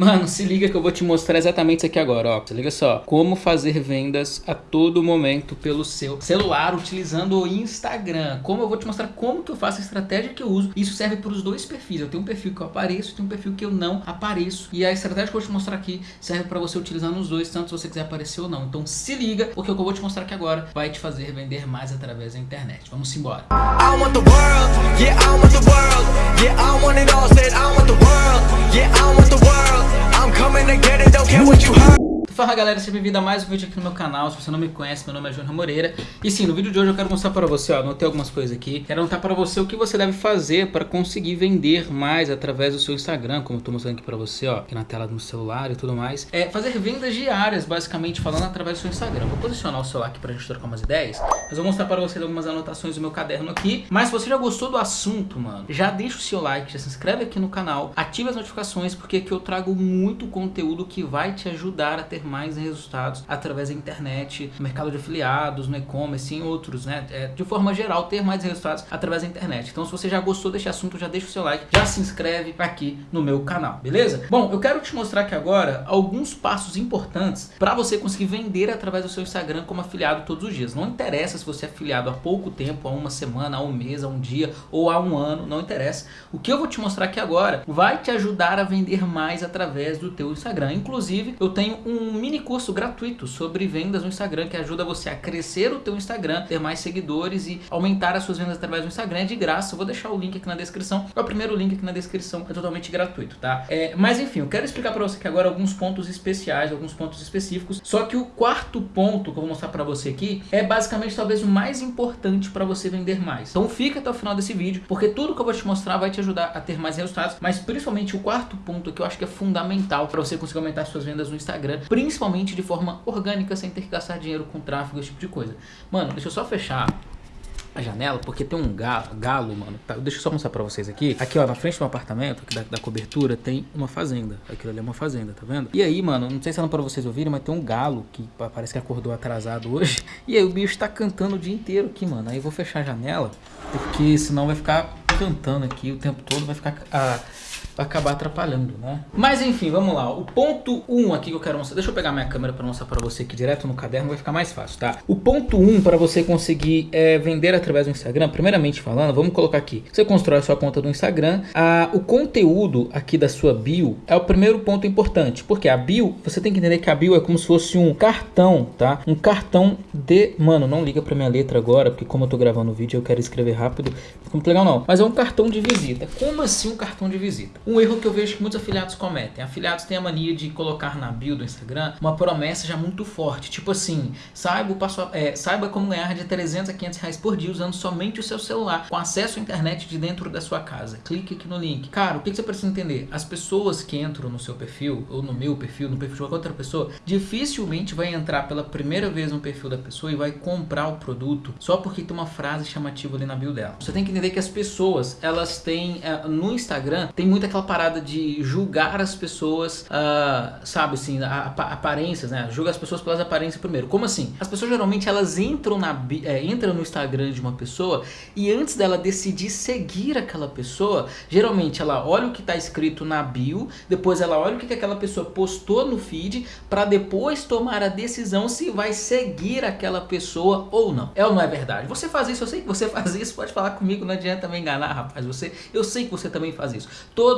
Mano, se liga que eu vou te mostrar exatamente isso aqui agora, ó. Se liga só. Como fazer vendas a todo momento pelo seu celular utilizando o Instagram. Como eu vou te mostrar como que eu faço a estratégia que eu uso. Isso serve para os dois perfis. Eu tenho um perfil que eu apareço tenho um perfil que eu não apareço. E a estratégia que eu vou te mostrar aqui serve para você utilizar nos dois, tanto se você quiser aparecer ou não. Então se liga, porque o que eu vou te mostrar aqui agora vai te fazer vender mais através da internet. Vamos embora. I want the world, yeah, I want the world, yeah, I want it all, said Fala galera, seja bem-vindo a mais um vídeo aqui no meu canal, se você não me conhece, meu nome é Júnior Moreira. E sim, no vídeo de hoje eu quero mostrar para você, ó, anotei algumas coisas aqui. Quero anotar para você o que você deve fazer para conseguir vender mais através do seu Instagram Como eu tô mostrando aqui para você, ó, aqui na tela do celular e tudo mais. É fazer vendas diárias, basicamente falando através do seu Instagram. Vou posicionar o celular aqui pra gente trocar umas ideias Mas vou mostrar para você algumas anotações do meu caderno aqui. Mas se você já gostou do assunto, mano, já deixa o seu like, já se inscreve aqui no canal Ative as notificações porque aqui eu trago muito conteúdo que vai te ajudar a ter mais resultados através da internet, no mercado de afiliados, no e-commerce em outros, né? É, de forma geral, ter mais resultados através da internet. Então, se você já gostou desse assunto, já deixa o seu like, já se inscreve aqui no meu canal, beleza? Bom, eu quero te mostrar aqui agora alguns passos importantes para você conseguir vender através do seu Instagram como afiliado todos os dias. Não interessa se você é afiliado há pouco tempo, há uma semana, há um mês, há um dia ou há um ano, não interessa. O que eu vou te mostrar aqui agora vai te ajudar a vender mais através do teu Instagram. Inclusive, eu tenho um mini curso gratuito sobre vendas no Instagram que ajuda você a crescer o teu Instagram, ter mais seguidores e aumentar as suas vendas através do Instagram. É de graça, eu vou deixar o link aqui na descrição. É o primeiro link aqui na descrição, é totalmente gratuito, tá? É, mas enfim, eu quero explicar para você aqui agora alguns pontos especiais, alguns pontos específicos. Só que o quarto ponto que eu vou mostrar para você aqui é basicamente talvez o mais importante para você vender mais. Então fica até o final desse vídeo, porque tudo que eu vou te mostrar vai te ajudar a ter mais resultados, mas principalmente o quarto ponto que eu acho que é fundamental para você conseguir aumentar suas vendas no Instagram, principalmente de forma orgânica, sem ter que gastar dinheiro com tráfego, esse tipo de coisa. Mano, deixa eu só fechar a janela, porque tem um galo, galo mano. Tá, deixa eu só mostrar pra vocês aqui. Aqui, ó, na frente do apartamento, da, da, cobertura, tem uma fazenda. Aquilo ali é uma fazenda, tá vendo? E aí, mano, não sei se é pra vocês ouvirem, mas tem um galo que parece que acordou atrasado hoje. E aí o bicho tá cantando o dia inteiro aqui, mano. Aí eu vou fechar a janela, porque senão vai ficar cantando aqui o tempo todo, vai ficar... Ah, vai acabar atrapalhando, né? Mas enfim, vamos lá. O ponto 1 um aqui que eu quero mostrar, deixa eu pegar minha câmera para mostrar para você aqui direto no caderno, vai ficar mais fácil, tá? O ponto 1 um para você conseguir é, vender através do Instagram, primeiramente falando, vamos colocar aqui. Você constrói a sua conta do Instagram, a, o conteúdo aqui da sua bio é o primeiro ponto importante, porque a bio, você tem que entender que a bio é como se fosse um cartão, tá? Um cartão de... Mano, não liga pra minha letra agora, porque como eu tô gravando o vídeo eu quero escrever rápido, não fica muito legal não. Mas é um cartão de visita. Como assim um cartão de visita? Um erro que eu vejo que muitos afiliados cometem. Afiliados têm a mania de colocar na bio do Instagram uma promessa já muito forte. Tipo assim, saiba, passo, é, saiba como ganhar de 300 a 500 reais por dia usando somente o seu celular, com acesso à internet de dentro da sua casa. Clique aqui no link. Cara, o que você precisa entender? As pessoas que entram no seu perfil, ou no meu perfil, no perfil de qualquer outra pessoa, dificilmente vai entrar pela primeira vez no perfil da pessoa e vai comprar o produto só porque tem uma frase chamativa ali na bio dela. Você tem que entender que as pessoas, elas têm, é, no Instagram, tem muito aquela parada de julgar as pessoas, uh, sabe assim, a, a, aparências, né? Julga as pessoas pelas aparências primeiro. Como assim? As pessoas geralmente elas entram, na, é, entram no Instagram de uma pessoa e antes dela decidir seguir aquela pessoa, geralmente ela olha o que está escrito na bio, depois ela olha o que aquela pessoa postou no feed, para depois tomar a decisão se vai seguir aquela pessoa ou não. É ou não é verdade? Você faz isso, eu sei que você faz isso, pode falar comigo, não adianta me enganar, rapaz. Você, eu sei que você também faz isso.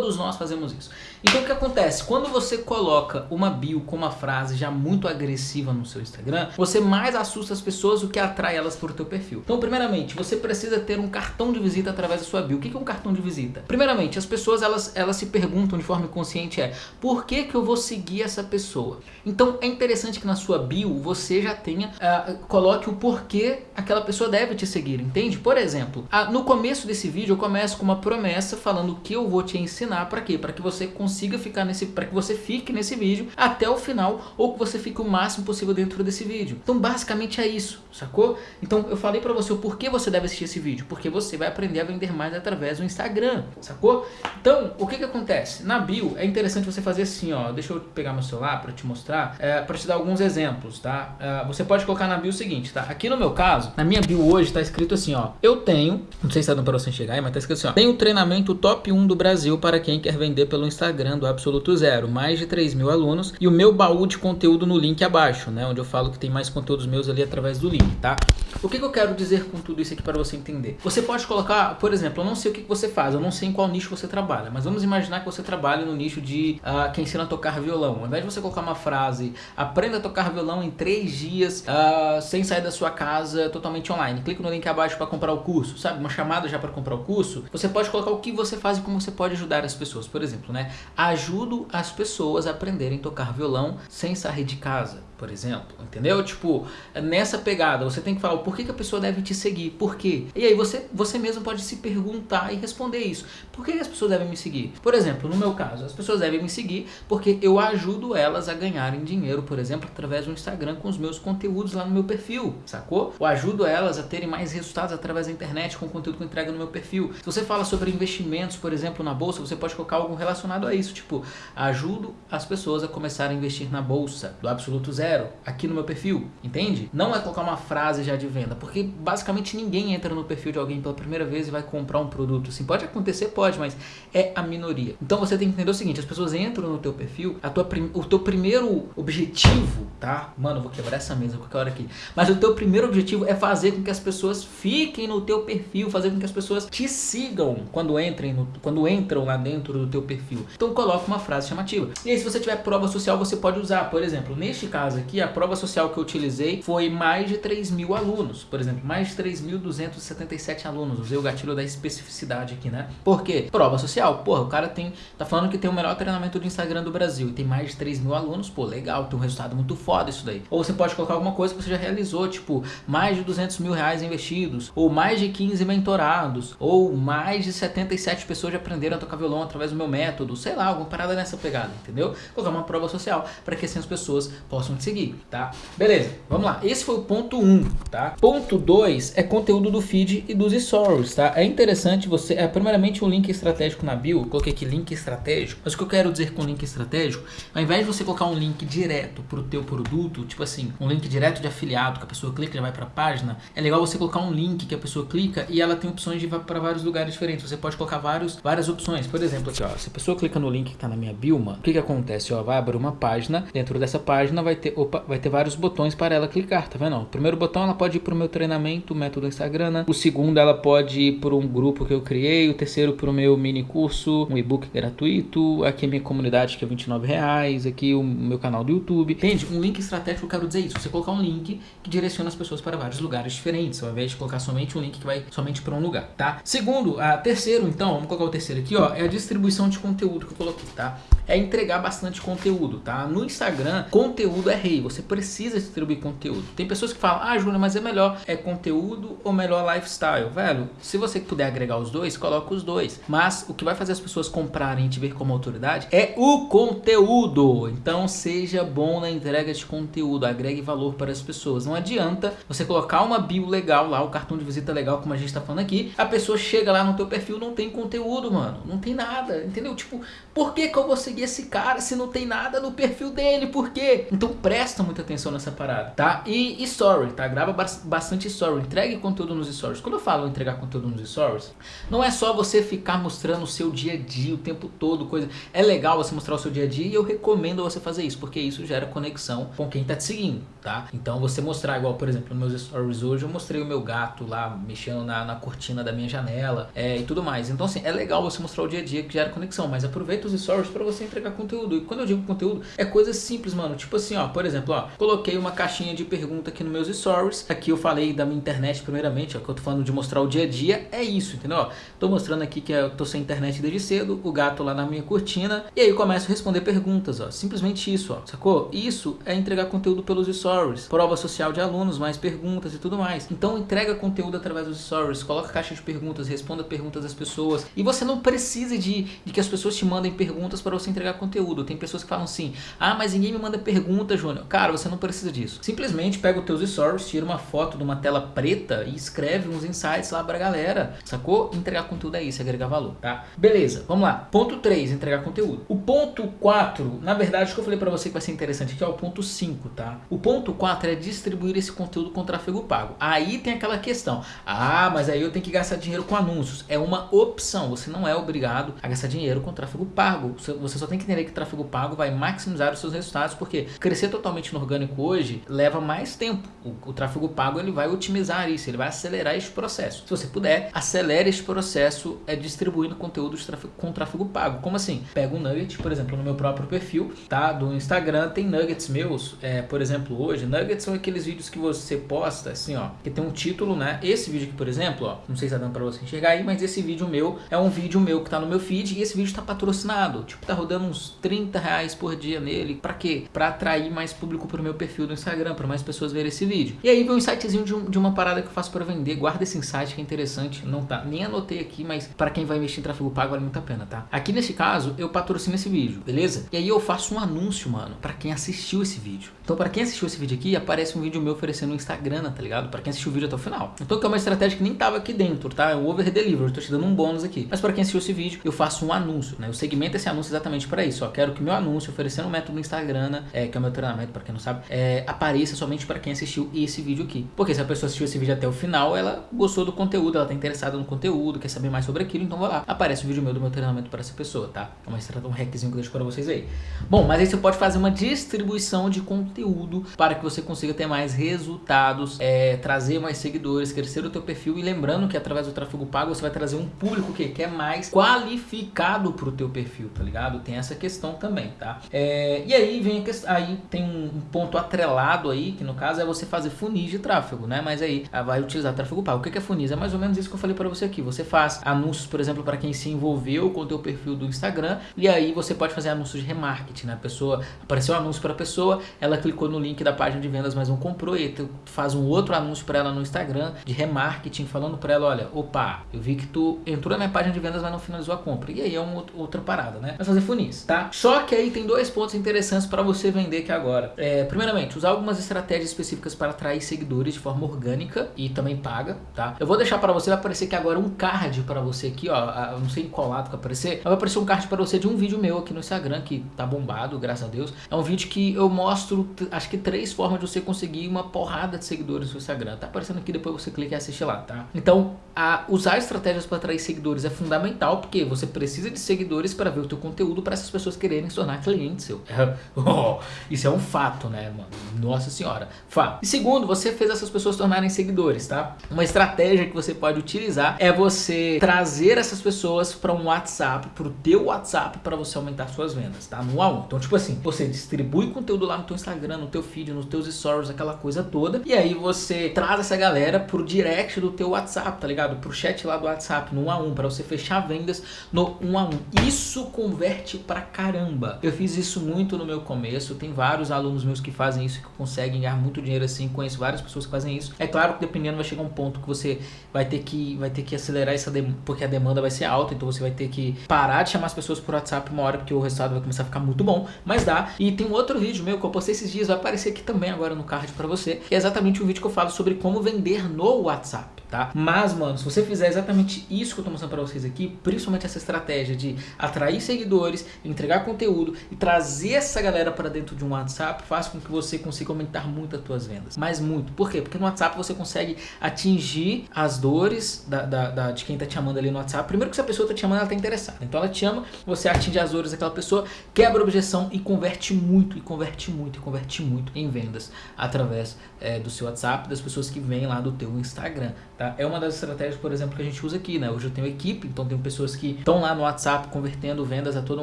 Todos nós fazemos isso. Então o que acontece? Quando você coloca uma bio com uma frase já muito agressiva no seu Instagram, você mais assusta as pessoas, o que atrai elas para o teu perfil. Então primeiramente, você precisa ter um cartão de visita através da sua bio. O que é um cartão de visita? Primeiramente, as pessoas elas, elas se perguntam de forma inconsciente é, por que que eu vou seguir essa pessoa? Então é interessante que na sua bio você já tenha, uh, coloque o porquê aquela pessoa deve te seguir, entende? Por exemplo, uh, no começo desse vídeo eu começo com uma promessa falando que eu vou te ensinar para quê? Para que você consiga ficar nesse, para que você fique nesse vídeo até o final ou que você fique o máximo possível dentro desse vídeo. Então basicamente é isso, sacou? Então eu falei para você o porquê você deve assistir esse vídeo, porque você vai aprender a vender mais através do Instagram, sacou? Então o que que acontece? Na bio é interessante você fazer assim, ó, deixa eu pegar meu celular para te mostrar, é, para te dar alguns exemplos, tá? É, você pode colocar na bio o seguinte, tá? Aqui no meu caso, na minha bio hoje tá escrito assim, ó, eu tenho, não sei se tá dando para você enxergar mas tá escrito assim, ó, tenho treinamento top 1 do Brasil para quem quer vender pelo Instagram do Absoluto Zero. Mais de 3 mil alunos e o meu baú de conteúdo no link abaixo, né? Onde eu falo que tem mais conteúdos meus ali através do link, tá? O que, que eu quero dizer com tudo isso aqui para você entender? Você pode colocar, por exemplo, eu não sei o que, que você faz, eu não sei em qual nicho você trabalha, mas vamos imaginar que você trabalha no nicho de uh, quem ensina a tocar violão. Ao invés de você colocar uma frase, aprenda a tocar violão em 3 dias, uh, sem sair da sua casa, totalmente online. Clica no link abaixo para comprar o curso, sabe? Uma chamada já para comprar o curso. Você pode colocar o que você faz e como você pode ajudar as pessoas. Por exemplo, né? Ajudo as pessoas a aprenderem a tocar violão sem sair de casa por exemplo, entendeu? Tipo, nessa pegada, você tem que falar o porquê que a pessoa deve te seguir, por quê? E aí você, você mesmo pode se perguntar e responder isso. Por que as pessoas devem me seguir? Por exemplo, no meu caso, as pessoas devem me seguir porque eu ajudo elas a ganharem dinheiro, por exemplo, através do Instagram com os meus conteúdos lá no meu perfil, sacou? Eu ajudo elas a terem mais resultados através da internet com o conteúdo que eu entrego no meu perfil. Se você fala sobre investimentos, por exemplo, na bolsa, você pode colocar algo relacionado a isso, tipo, ajudo as pessoas a começar a investir na bolsa do absoluto zero aqui no meu perfil, entende? Não é colocar uma frase já de venda, porque basicamente ninguém entra no perfil de alguém pela primeira vez e vai comprar um produto. Assim, pode acontecer, pode, mas é a minoria. Então você tem que entender o seguinte, as pessoas entram no teu perfil, a tua o teu primeiro objetivo, tá? Mano, vou quebrar essa mesa qualquer hora aqui. Mas o teu primeiro objetivo é fazer com que as pessoas fiquem no teu perfil, fazer com que as pessoas te sigam quando entrem no, quando entram lá dentro do teu perfil. Então coloca uma frase chamativa. E aí se você tiver prova social, você pode usar, por exemplo, neste caso aqui, a prova social que eu utilizei foi mais de 3 mil alunos. Por exemplo, mais de 3.277 alunos. Usei o gatilho da especificidade aqui, né? Por quê? Prova social. Porra, o cara tem, tá falando que tem o melhor treinamento do Instagram do Brasil e tem mais de 3 mil alunos. Pô, legal, tem um resultado muito foda isso daí. Ou você pode colocar alguma coisa que você já realizou, tipo, mais de 200 mil reais investidos, ou mais de 15 mentorados, ou mais de 77 pessoas já aprenderam a tocar violão através do meu método, sei lá, alguma parada nessa pegada, entendeu? Colocar uma prova social para que assim as pessoas possam te seguir tá? Beleza, vamos lá. Esse foi o ponto 1, um, tá? Ponto 2 é conteúdo do feed e dos stories, tá? É interessante você, é primeiramente um link estratégico na bio, eu coloquei aqui link estratégico, mas o que eu quero dizer com link estratégico, ao invés de você colocar um link direto pro teu produto, tipo assim, um link direto de afiliado, que a pessoa clica e já vai pra página, é legal você colocar um link que a pessoa clica e ela tem opções de ir para vários lugares diferentes. Você pode colocar vários, várias opções. Por exemplo, aqui, ó, se a pessoa clica no link que tá na minha bio, mano, o que que acontece? Ó, vai abrir uma página, dentro dessa página vai ter, opa, vai ter vários botões para ela clicar, tá vendo? O primeiro botão ela pode ir para o meu treinamento, método Instagram. Né? O segundo ela pode ir para um grupo que eu criei. O terceiro para o meu mini curso, um e-book gratuito. Aqui a minha comunidade que é 29 reais. Aqui o meu canal do YouTube. Entende? Um link estratégico, eu quero dizer isso. Você colocar um link que direciona as pessoas para vários lugares diferentes, ao invés de colocar somente um link que vai somente para um lugar, tá? Segundo, a terceiro, então, vamos colocar o terceiro aqui, ó, é a distribuição de conteúdo que eu coloquei, tá? É entregar bastante conteúdo, tá? No Instagram, conteúdo é rei. Você precisa distribuir conteúdo. Tem pessoas que falam, ah, Júnior, mas é melhor é conteúdo ou melhor lifestyle? Velho, se você puder agregar os dois, coloca os dois. Mas o que vai fazer as pessoas comprarem e te ver como autoridade é o conteúdo. Então seja bom na entrega de conteúdo, agregue valor para as pessoas. Não adianta você colocar uma bio legal lá, o cartão de visita legal, como a gente está falando aqui, a pessoa chega lá no teu perfil não tem conteúdo, mano. Não tem nada, entendeu? Tipo, por que, que eu vou seguir esse cara se não tem nada no perfil dele? Por quê? Então presta muita atenção nessa parada, tá? E, story, tá? Grava bastante story, entregue conteúdo nos stories. Quando eu falo entregar conteúdo nos stories, não é só você ficar mostrando o seu dia a dia o tempo todo, coisa. É legal você mostrar o seu dia a dia e eu recomendo você fazer isso, porque isso gera conexão com quem tá te seguindo, tá? Então você mostrar, igual por exemplo, nos meus stories hoje, eu mostrei o meu gato lá mexendo na, na cortina da minha janela é, e tudo mais. Então assim, é legal você mostrar o dia a dia que gera conexão, mas aproveita os stories para você entregar conteúdo. E quando eu digo conteúdo, é coisa simples, mano. Tipo assim, ó, por exemplo, ó, coloquei uma caixinha de pergunta aqui nos meus stories. Aqui eu falei da minha internet primeiramente, ó, que eu tô falando de mostrar o dia a dia, é isso, entendeu? Ó, tô mostrando aqui que eu tô sem internet desde cedo, o gato lá na minha cortina, e aí eu começo a responder perguntas, ó, simplesmente isso, ó, sacou? Isso é entregar conteúdo pelos stories, prova social de alunos, mais perguntas e tudo mais. Então entrega conteúdo através dos stories, coloca caixa de perguntas, responda perguntas das pessoas, e você não precisa de, de que as pessoas te mandem perguntas para você entregar conteúdo. Tem pessoas que falam assim, ah, mas ninguém me manda pergunta, Júnior. Cara, você não precisa disso. Simplesmente pega os teus stories, tira uma foto de uma tela preta e escreve uns insights lá pra galera, sacou? Entregar conteúdo é isso, é agregar valor, tá? Beleza, vamos lá. Ponto 3, entregar conteúdo. O ponto 4, na verdade, o que eu falei pra você que vai ser interessante aqui é o ponto 5, tá? O ponto 4 é distribuir esse conteúdo com tráfego pago. Aí tem aquela questão, ah, mas aí eu tenho que gastar dinheiro com anúncios. É uma opção, você não é obrigado a gastar dinheiro com tráfego pago. Você só tem que entender que tráfego pago vai maximizar os seus resultados, porque crescer totalmente no orgânico hoje leva mais tempo. O, o tráfego pago ele vai otimizar isso, ele vai acelerar esse processo. Se você puder, acelere esse processo é, distribuindo conteúdo tráfego, com tráfego pago. Como assim? Pega um nugget, por exemplo, no meu próprio perfil, tá? Do Instagram tem nuggets meus, é, por exemplo, hoje. Nuggets são aqueles vídeos que você posta, assim, ó, que tem um título, né? Esse vídeo aqui, por exemplo, ó, não sei se tá dando pra você enxergar aí, mas esse vídeo meu é um vídeo meu que tá no meu feed e esse vídeo tá patrocinado. Tipo, tá rodando uns 30 reais por dia nele. Pra quê? Pra atrair mais público pro meu perfil do Instagram, pra mais pessoas verem esse vídeo. E aí vem um insightzinho de, um, de uma parada que eu faço pra vender. Guarda esse insight que é interessante. Não tá, nem anotei aqui, mas pra quem vai investir em tráfego pago vale muito a pena, tá? Aqui nesse caso, eu patrocino esse vídeo, beleza? E aí eu faço um anúncio, mano, pra quem assistiu esse vídeo. Então pra quem assistiu esse vídeo aqui, aparece um vídeo meu oferecendo no Instagram, tá ligado? Pra quem assistiu o vídeo até o final. Então que é uma estratégia que nem tava aqui dentro, tá? É o over delivery, eu tô te dando um bônus aqui. Mas pra quem assistiu esse vídeo, eu faço um anúncio, né? Eu segmento esse anúncio exatamente pra isso. Ó, quero que meu anúncio oferecendo um método Instagram, né? é, que é o meu treinamento, pra quem não sabe, é, apareça somente pra quem assistiu esse vídeo aqui. Porque se a pessoa assistiu esse vídeo até o final, ela gostou do conteúdo, ela tá interessada no conteúdo, quer saber mais sobre aquilo, então vai lá. Aparece o vídeo meu do meu treinamento para essa pessoa, tá? É uma estratégia, um hackzinho que eu deixo pra vocês aí. Bom, mas aí você pode fazer uma distribuição de conteúdo para que você consiga ter mais resultados, é, trazer mais seguidores, crescer o teu perfil e lembrando que através do tráfego pago você vai trazer um público que, que é mais qualificado pro teu perfil, tá ligado? Tem essa questão também, tá? É, e aí vem questão, aí tem um ponto atrelado aí, que no caso é você fazer funis de tráfego, né? Mas aí ah, vai utilizar tráfego pago. O que é funis? É mais ou menos isso que eu falei para você aqui. Você faz anúncios, por exemplo, para quem se envolveu com o teu perfil do Instagram e aí você pode fazer anúncios de remarketing, né? A pessoa, apareceu um anúncio para a pessoa, ela clicou no link da página de vendas, mas não comprou e tu faz um outro anúncio para ela no Instagram de remarketing, falando para ela, olha, opa, eu vi que tu entrou na minha página de vendas, mas não finalizou a compra. E aí é uma outra parada, né? Vai fazer funis, tá? Só que aí tem dois pontos interessantes para você vender aqui agora. É, primeiramente, usar algumas estratégias específicas para atrair seguidores de forma orgânica e também paga, tá? Eu vou deixar para você, vai aparecer aqui agora um card para você aqui, ó, não sei em qual lado que vai aparecer, vai aparecer um card para você de um vídeo meu aqui no Instagram, que tá bombado, graças a Deus. É um vídeo que eu mostro, acho que três formas de você conseguir uma porrada de seguidores no Instagram. Tá aparecendo aqui, depois você clica e assiste lá, tá? Então, a, usar estratégias para atrair seguidores é fundamental, porque você precisa de seguidores para ver o teu conteúdo para essas pessoas quererem se tornar clientes seu. oh, isso é um fato, né, mano? Nossa senhora. Fato. E segundo, você fez essas pessoas tornarem seguidores, tá? Uma estratégia que você pode utilizar é você trazer essas pessoas para um WhatsApp, para o teu WhatsApp, para você aumentar suas vendas, tá? No a um. Então, tipo assim, você distribui conteúdo lá no teu Instagram, no teu feed, nos teus stories, aquela coisa toda, e aí você traz essa galera pro direct do teu WhatsApp, tá ligado? Pro chat lá do WhatsApp, no 1 a 1, para você fechar vendas no 1 a 1. Isso converte pra caramba. Eu fiz isso muito no meu começo, tem vários alunos meus que fazem isso, que conseguem ganhar muito dinheiro assim, conheço várias pessoas que fazem isso. É claro que dependendo vai chegar um ponto que você vai ter que, vai ter que acelerar essa demanda, porque a demanda vai ser alta, então você vai ter que parar de chamar as pessoas por WhatsApp uma hora, porque o resultado vai começar a ficar muito bom, mas dá. E tem um outro vídeo meu que eu postei esses dias, vai aparecer aqui também agora no card pra você, que é exatamente um vídeo que eu falo sobre como vender no WhatsApp, tá? Mas, mano, se você fizer exatamente isso que eu tô mostrando pra vocês aqui, principalmente essa estratégia de atrair seguidores, entregar conteúdo e trazer essa galera para dentro de um WhatsApp, faz com que você consiga aumentar muito as suas vendas. Mas muito. Por quê? Porque no WhatsApp você consegue atingir as dores da, da, da, de quem tá te chamando ali no WhatsApp. Primeiro que se a pessoa tá te chamando, ela tá interessada. Então ela te chama, você atinge as dores daquela pessoa, quebra a objeção e converte muito, e converte muito, e converte muito em vendas através é, do seu WhatsApp, das pessoas que vêm lá do teu Instagram, tá? É uma das estratégias, por exemplo, que a gente usa aqui, né? Hoje eu tenho equipe, então tem pessoas que estão lá no WhatsApp convertendo vendas a todo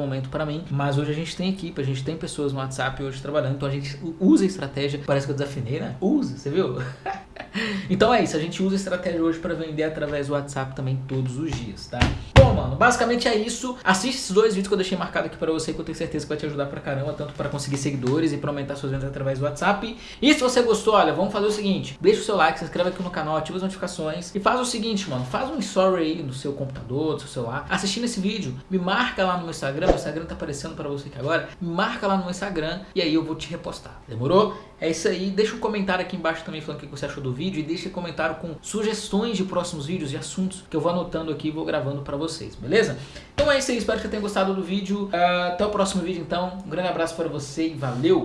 momento para mim, mas hoje a gente tem equipe, a gente tem pessoas no WhatsApp hoje trabalhando, então a gente usa a estratégia, parece que eu desafinei, né? Usa, você viu? então é isso, a gente usa a estratégia hoje para vender através do WhatsApp também todos os dias, tá? Mano? Basicamente é isso. Assiste esses dois vídeos que eu deixei marcado aqui pra você, que eu tenho certeza que vai te ajudar pra caramba, tanto pra conseguir seguidores e pra aumentar suas vendas através do WhatsApp. E se você gostou, olha, vamos fazer o seguinte, deixa o seu like, se inscreve aqui no canal, ativa as notificações e faz o seguinte, mano, faz um story aí no seu computador, no seu celular, assistindo esse vídeo, me marca lá no meu Instagram, meu Instagram tá aparecendo pra você aqui agora, me marca lá no meu Instagram e aí eu vou te repostar, demorou? É isso aí, deixa um comentário aqui embaixo também falando o que você achou do vídeo e deixa um comentário com sugestões de próximos vídeos e assuntos que eu vou anotando aqui e vou gravando pra vocês, beleza? Então é isso aí, espero que você tenha gostado do vídeo, uh, até o próximo vídeo então, um grande abraço para você e valeu!